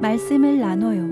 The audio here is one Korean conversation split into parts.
말씀을 나눠요.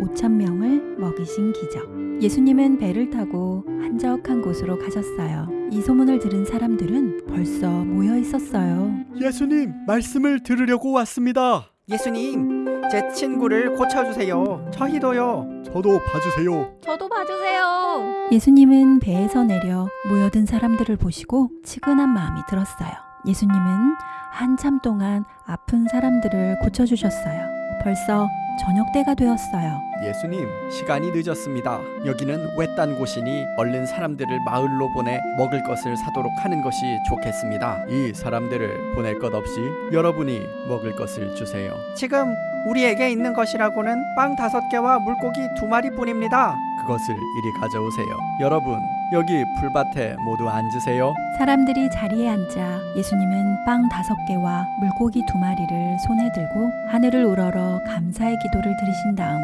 5천 명을 먹이신 기적. 예수님은 배를 타고 한적한 곳으로 가셨어요. 이 소문을 들은 사람들은 벌써 모여 있었어요. 예수님, 말씀을 들으려고 왔습니다. 예수님, 제 친구를 고쳐주세요. 저희도요. 저도 봐주세요. 저도 봐주세요. 예수님은 배에서 내려 모여든 사람들을 보시고 치근한 마음이 들었어요. 예수님은 한참 동안 아픈 사람들을 고쳐주셨어요. 벌써 저녁 때가 되었어요. 예수님, 시간이 늦었습니다. 여기는 외딴 곳이니 얼른 사람들을 마을로 보내 먹을 것을 사도록 하는 것이 좋겠습니다. 이 사람들을 보낼 것 없이 여러분이 먹을 것을 주세요. 지금 우리에게 있는 것이라고는 빵 다섯 개와 물고기 두 마리뿐입니다. 그것을 이리 가져오세요. 여러분, 여기 풀밭에 모두 앉으세요. 사람들이 자리에 앉아 예수님은 빵 다섯 개와 물고기 두 마리를 손에 들고 하늘을 우러러 감사의 기도를 드리신 다음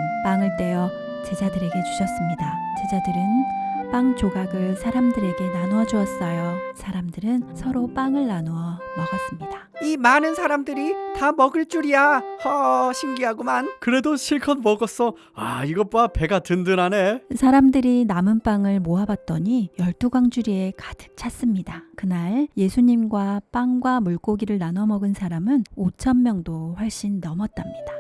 빵을 떼어 제자들에게 주셨습니다. 제자들은 빵 조각을 사람들에게 나누어 주었어요. 사람들은 서로 빵을 나누어 먹었습니다. 이 많은 사람들이 다 먹을 줄이야. 허, 신기하구만. 그래도 실컷 먹었어. 아, 이것 봐. 배가 든든하네. 사람들이 남은 빵을 모아봤더니 열두 광주리에 가득 찼습니다. 그날 예수님과 빵과 물고기를 나눠 먹은 사람은 5천 명도 훨씬 넘었답니다.